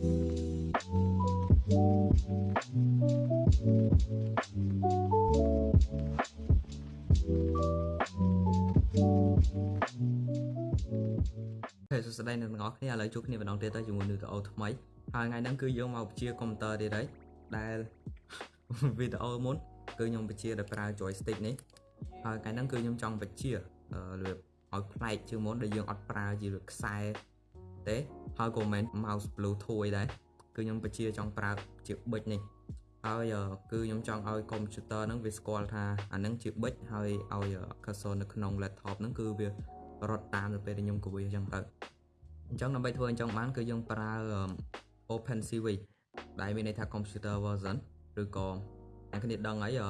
ហេសួស្តីអ្នកទាំងអស់គ្នាឥឡូវជួបគ្នាម្ដងទៀតទៅជាមួយវីដេអូថ្មីហើយថ្ងៃហ្នឹងគឺយើងមកបញ្ជាកុំព្យូទ័រទៀតហើយដែលវីដេអូមុនគឺខ្ញុំបញ្ជាដោយប្រើ joystick នេះហើយថ្ងៃហ្នឹងគឺខ្ញុំចង់បញ្ជាអឺរបៀបឲ្យប្លែកជាងមុនដែលយើងអត់ប្រើជាខ្សែទេ ហើយក៏មិនមែន mouse bluetooth ដែរគឺខ្ញុំបញ្ជាចង់ប្រើជាប៊ិចនេះហើយគឺខ្ញុំចង់ឲ្យកុំព្យូទ័រហ្នឹងវាស្គាល់ថាអាហ្នឹងជាប៊ិចហើយឲ្យ cursor នៅក្នុង laptop ហ្នឹងគឺវារត់តាមទៅពេលដែលខ្ញុំកវីអញ្ចឹងទៅអញ្ចឹងដើម្បីធ្វើអញ្ចឹងបានគឺយើងប្រើ OpenCV ដែលមានន័យថា computer version ឬក៏អ្នកគ្នាដឹងហើយ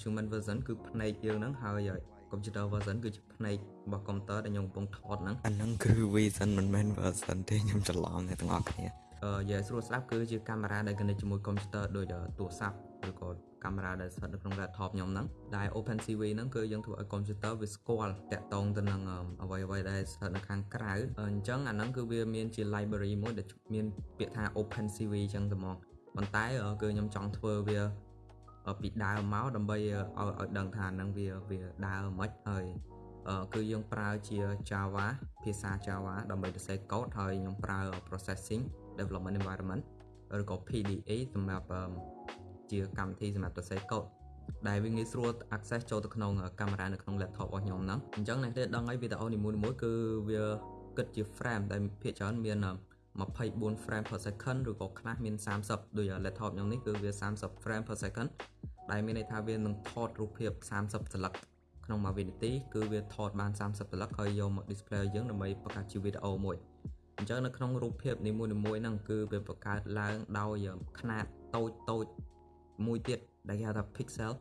human version គឺផ្នែកយើងហ្នឹងហើយ computer version គឺជាផ្នែករបស់ computer ដែលខ្ញុំកំពុងថតហ្នឹងអាហ្នឹងគឺ vision មិនមែន version ទេខ្ញុំច្រឡំអ្នកទាំងអស់គ្នាអឺនិយាយស្រួលស្ដាប់គឺជាកាមេរ៉ាដែល connect ជាមួយ computer ដូចទូរស័ព្ទឬក៏កាមេរ៉ាដែលស្ថិតនៅក្នុង laptop ខ្ញុំហ្នឹងដែល OpenCV ហ្នឹងគឺយើងធ្វើឲ្យ computer វាស្គាល់តាក់ទងទៅនឹងអ្វីអ្វីដែលស្ថិតនៅខាងក្រៅអញ្ចឹងអាហ្នឹងគឺវាមានជា library មួយដែលមានពាក្យថា OpenCV អញ្ចឹងទៅហ្មងប៉ុន្តែគឺខ្ញុំចង់ធ្វើវា ពីដើមមកដើម្បីឲ្យឲ្យដឹងថាហ្នឹងវាវាដើរមិនហើយគឺយើងប្រើជា Java ភាសា Java ដើម្បីសរសេរកូដហើយខ្ញុំប្រើ processing development environment ឬក៏ PDA សម្រាប់ជាកម្មវិធីសម្រាប់សរសេរកូដដែលវាងាយស្រួល access ចូលទៅក្នុងកាមេរ៉ានៅក្នុង laptop របស់ខ្ញុំហ្នឹងអញ្ចឹងអ្នកទេដឹងហើយវីដេអូនីមួយៗគឺវាគិតជា frame ដែលភាគច្រើនមាន24 frame per second ឬក៏ខ្លះមាន30ដូច laptop ខ្ញុំនេះគឺវា30 frame per second ដែលមានន័យថាវានឹងថតរូបភាព30សន្លឹកក្នុងមួយវិនាទីគឺវាថតបាន30សន្លឹកហើយយកមក display យើងដើម្បីបង្កើតជាវីដេអូមួយអញ្ចឹងនៅក្នុងរូបភាពនីមួយៗហ្នឹងគឺវាបង្កើតឡើងដោយຂະຫນាតតូចតូចមួយទៀតដែលគេហៅថា pixel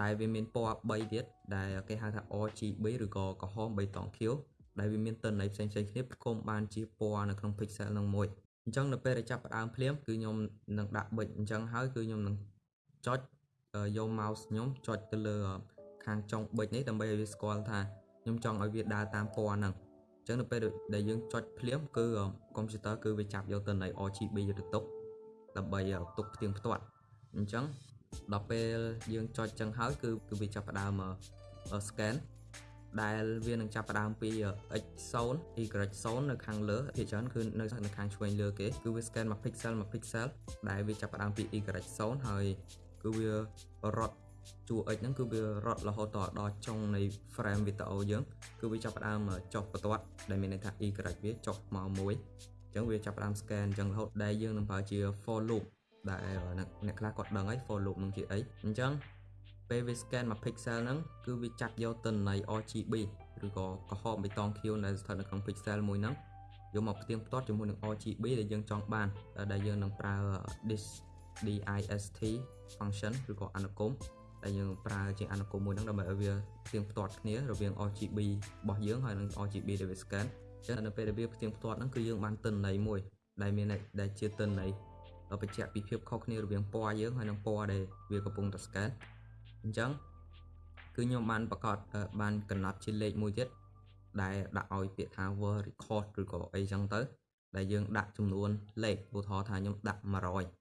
ដែលវាមានពណ៌3ទៀតដែលគេហៅថា RGB ឬក៏ក្រហមបៃតងខៀវដែលវាមានទិន្នន័យផ្សេងៗគ្នាផ្គុំបានជាពណ៌នៅក្នុង pixel នឹងមួយអញ្ចឹងនៅពេលដែលចាប់ផ្ដើមភ្លាមគឺខ្ញុំនឹងដាក់ប៊ិចអញ្ចឹងហើយគឺខ្ញុំនឹងចុច យក mouse ខ្ញុំចុចទៅលើខាងចុងប៊ិចនេះដើម្បីឲ្យវាស្គាល់ថាខ្ញុំចង់ឲ្យវាដើរតាមពណ៌ហ្នឹងអញ្ចឹងនៅពេលដែលយើងចុចភ្លាមគឺកុំព្យូទ័រគឺវាចាប់យកទិន្នន័យ RGB ទៅទុកដើម្បីទុកផ្ទៀងផ្ទាត់អញ្ចឹងដល់ពេលយើងចុចចឹងហើយគឺគឺវាចាប់ផ្ដើម scan ដែលវានឹងចាប់ផ្ដើមពី x0 y0 នៅខាងលើភាគច្រើនគឺនៅនៅខាងឆ្វេងលើគេគឺវា scan 1 pixel 1 pixel ដែលវាចាប់ផ្ដើមពី y0 ហើយ គឺវារត់ជួរ x ហ្នឹងគឺវារត់រហូតដល់ចុងនៃ frame វីដេអូយើងគឺវាចាប់ផ្ដើមចុះបន្ទាត់ដែលមានន័យថា y វាចុះមកមួយអញ្ចឹងវាចាប់ផ្ដើម scan អញ្ចឹងរហូតដែលយើងនឹងប្រើជា for loop ដែលអ្នកខ្លះគាត់ដឹងហើយ for loop នឹងជាអីអញ្ចឹងពេលវា scan មួយ pixel ហ្នឹងគឺវាចាប់យកទិន្នន័យ RGB ឬក៏ក្រហមបៃតងខៀវដែលស្ថិតនៅក្នុង pixel មួយហ្នឹងយកមកផ្ទៀងផ្ទាត់ជាមួយនឹង RGB ដែលយើងចង់បានដែលយើងនឹងប្រើ dist function ឬក៏អនុគមដែលយើងប្រើជាអនុគមមួយហ្នឹងដើម្បីឲ្យវាផ្ទៀងផ្ទាត់គ្នារវាង RGB របស់យើងហើយនិង RGB ដែលវា scan ចឹងនៅពេលដែលវាផ្ទៀងផ្ទាត់ហ្នឹងគឺយើងបានទិន្នន័យមួយដែលមានដែលជាទិន្នន័យបញ្ជាក់ពីភាពខុសគ្នារវាងពណ៌យើងហើយនិងពណ៌ដែលវាកំពុងតែ scan អញ្ចឹងគឺខ្ញុំបានប្រកាសបានកំណត់ជាលេខមួយទៀតដែលដាក់ឲ្យពាក្យថា word record ឬក៏អីចឹងទៅ ដែលយើងដាក់ចំនួនលេខឧទាហរណ៍ថាខ្ញុំដាក់100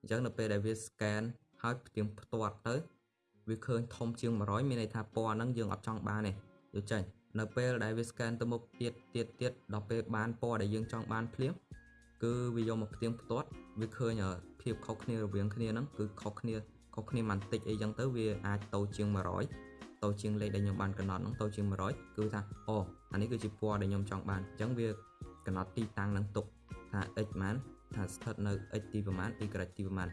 អញ្ចឹងនៅពេលដែលវា scan ហើយផ្ទៀងផ្ទាត់ទៅវាឃើញធំជាង100មានន័យថាពណ៌ហ្នឹងយើងអត់ចង់បានទេយកចេញនៅពេលដែលវា scan ទៅមុខទៀតទៀតទៀតដល់ពេលបានពណ៌ដែលយើងចង់បានភ្លាមគឺវាយកមកផ្ទៀងផ្ទាត់វាឃើញភាពខុសគ្នារវាងគ្នាហ្នឹងគឺខុសគ្នាខុសគ្នាបន្តិចអីចឹងទៅវាអាចតូចជាង100តូចជាងលេខដែលខ្ញុំបានកំណត់ហ្នឹងតូចជាង100គឺថាអូអានេះគឺជាពណ៌ដែលខ្ញុំចង់បានអញ្ចឹងវាកំណត់ទីតាំងនឹងទុកថា x ប៉ុន្មាន ថាស្ថិតនៅ x ទីប្រមាណ y ទីប្រមាណ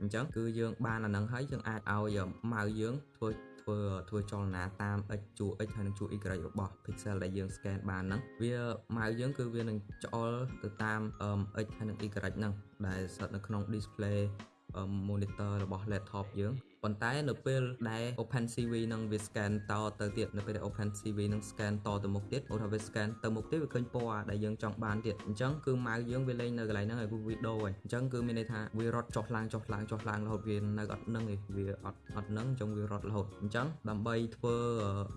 អញ្ចឹងគឺយើងបានអានឹងហើយយើងអាចឲ្យម៉ៅយើងធ្វើធ្វើធ្វើចលនាតាម x ជួរ x ហើយនឹងជួរ y របស់ pixel ដែលយើង scan បានហ្នឹងវាម៉ៅយើងគឺវានឹងច្អល់ទៅតាម x ហើយនឹង y ហ្នឹងដែលស្ថិតនៅក្នុង display monitor របស់ laptop យើង បប៉ុន្តែនៅពេលដែល OpenCV នឹងវា scan តទៅទៀតនៅពេលដែល OpenCV នឹង scan តទៅមុខទៀតឧទាហរណ៍វា scan ទៅមុខទៀតវាឃើញពណ៌ដែលយើងចង់បានទៀតអញ្ចឹងគឺម៉ៅយើងវាលេងនៅកន្លែងហ្នឹងឲ្យវាដូរហើយអញ្ចឹងគឺមានន័យថាវារត់ចុះឡើងចុះឡើងចុះឡើងរហូតវានៅអត់នឹងឯងវាអត់អត់នឹងអញ្ចឹងវារត់រហូតអញ្ចឹងដើម្បីធ្វើ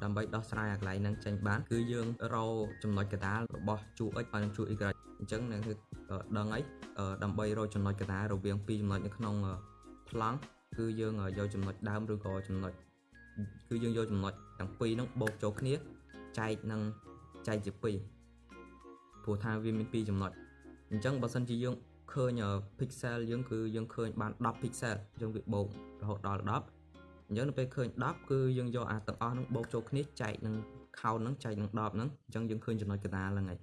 ដើម្បីដោះស្រាយអាកន្លែងហ្នឹងចេញបានគឺយើងរកចំណុចកដាលរបស់ជួ x ហើយនឹងជួ y អញ្ចឹងនឹងគឺដឹងអីដើម្បីរកចំណុចកដាលរវាងពីរចំណុចនៅក្នុងប្លង់ គឺយើងយកចំណុចដើមឬក៏ចំណុចគឺយើងយកចំណុចទាំងពីរហ្នឹងបូកចូលគ្នាចែកនឹងចែកជាពីរព្រោះថាវាមានពីរចំណុចអញ្ចឹងបើសិនជាយើងឃើញ pixel យើងគឺយើងឃើញបាន10 pixel យើងវាបូករហូតដល់10អញ្ចឹងនៅពេលឃើញ10គឺយើងយកអាទាំងអស់ហ្នឹងបូកចូលគ្នាចែកនឹង count ហ្នឹងចែកនឹង10ហ្នឹងអញ្ចឹងយើងឃើញចំណុចកណ្ដាលហ្នឹងហើយ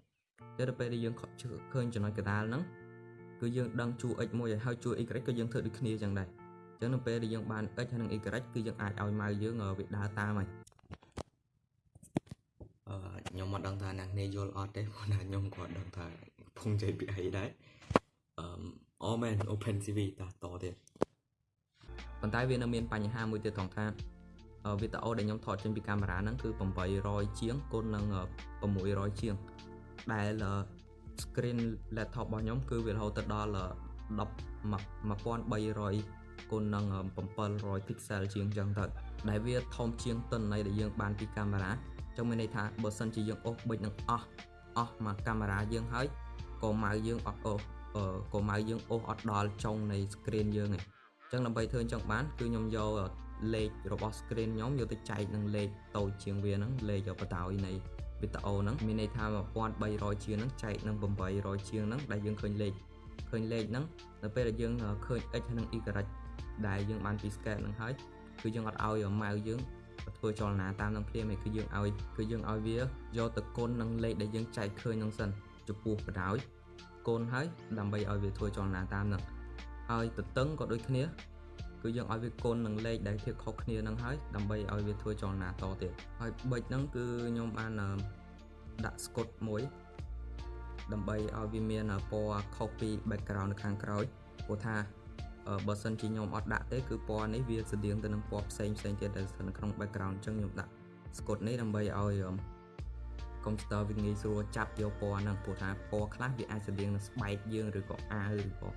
តែដល់ពេលដែលយើងឃើញចំណុចកណ្ដាលហ្នឹងគឺយើងដឹងជួ x មួយហើយហើយជួ y ក៏យើងធ្វើដូចគ្នាអញ្ចឹងដែរ អញ្ចឹងនៅពេលដែលយើងបាន x ហើយនិង y គឺយើងអាចឲ្យម៉ៅយើងវាដើរតាមហើយអឺខ្ញុំមិនដឹងថាអ្នកនេះយល់អត់ទេព្រោះណាខ្ញុំក៏ដឹងថាកំពុងនិយាយពីអីដែរអឺអូមែន Open CV តតទៀតប៉ុន្តែវានៅមានបញ្ហាមួយទៀតត្រង់ថាវីដេអូដែលខ្ញុំថតចេញពីកាមេរ៉ាហ្នឹងគឺ800ជាងគុណនឹង600ជាងដែល screen laptop របស់ខ្ញុំគឺវារហូតទៅដល់1300 គុណនឹង700 pixel ជាងចឹងទៅដែលវាធំជាងទិន្នន័យដែលយើងបានពីកាមេរ៉ាចឹងមានន័យថាបើសិនជាយើងអូសប៊ិចនឹងអស់អស់មកកាមេរ៉ាយើងហើយក៏ម៉ៅយើងអត់អូសក៏ម៉ៅយើងអូសអត់ដល់ចុងនៃ screen យើងឯងចឹងដើម្បីធ្វើអញ្ចឹងបានគឺខ្ញុំយកលេខរបស់ screen ខ្ញុំយកទៅចែកនឹងលេខតូចជាងវាហ្នឹងលេខបតោយនៃវីដេអូហ្នឹងមានន័យថា1300ជាងហ្នឹងចែកនឹង800ជាងហ្នឹងដែលយើងឃើញលេខឃើញលេខហ្នឹងនៅពេលដែលយើងឃើញ x និង y ដែលយើងបានពី scale ហ្នឹងហើយគឺយើងអត់ឲ្យម៉ៅយើងធ្វើចលនាតាមនឹងភ្លាមឯងគឺយើងឲ្យគឺយើងឲ្យវាយកទៅគុណនឹងលេខដែលយើងចែកឃើញហ្នឹងសិនចំពោះបដ ாய் គុណហើយដើម្បីឲ្យវាធ្វើចលនាតាមនឹងហើយទទឹងក៏ដូចគ្នា គឺយើងឲ្យវាគុណនឹងលេខដែលធៀបខុសគ្នានឹងហើយដើម្បីឲ្យវាធ្វើចលនាតទៀតហើយប៊ិចហ្នឹងគឺខ្ញុំបានដាក់ស្កុតមួយដើម្បីឲ្យវាមានពណ៌ខុសពី background នៅខាងក្រោយព្រោះថា បើសិនជាខ្ញុំអត់ដាក់ទេគឺពណ៌នេះវាស្តៀងទៅនឹងពណ៌ផ្សេងផ្សេងទៀតដែលនៅក្នុង background អញ្ចឹងខ្ញុំដាក់ស្កុតនេះដើម្បីឲ្យកុំព្យូទ័រវាងាយស្រួលចាប់យកពណ៌ហ្នឹងព្រោះថាពណ៌ខ្លះវាអាចស្តៀងនឹងស្បែកយើងឬក៏អាវឬក៏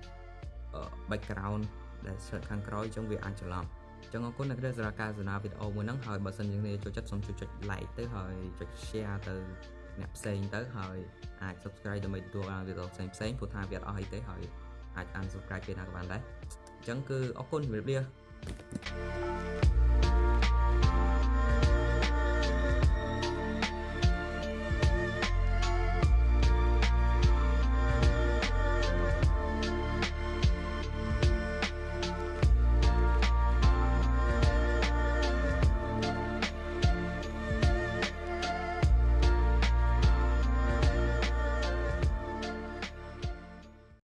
background ដែលស្ថិតខាងក្រោយអញ្ចឹងវាអាចច្រឡំអញ្ចឹងអរគុណអ្នកដែលសម្រាប់ការសនាវីដេអូមួយហ្នឹងហើយបើសិនជាអ្នកចូលចិត្តសូមជួយចុច like ទៅហើយចុច share ទៅអ្នកផ្សេងទៅហើយអាច subscribe ដើម្បីទទួលបានវីដេអូផ្សេងផ្សេងព្រោះថាវាអត់អស់អីទេហើយ អាច unsubscribe ពេលណាក៏បានដែរអញ្ចឹងគឺអរគុណជម្រាបលា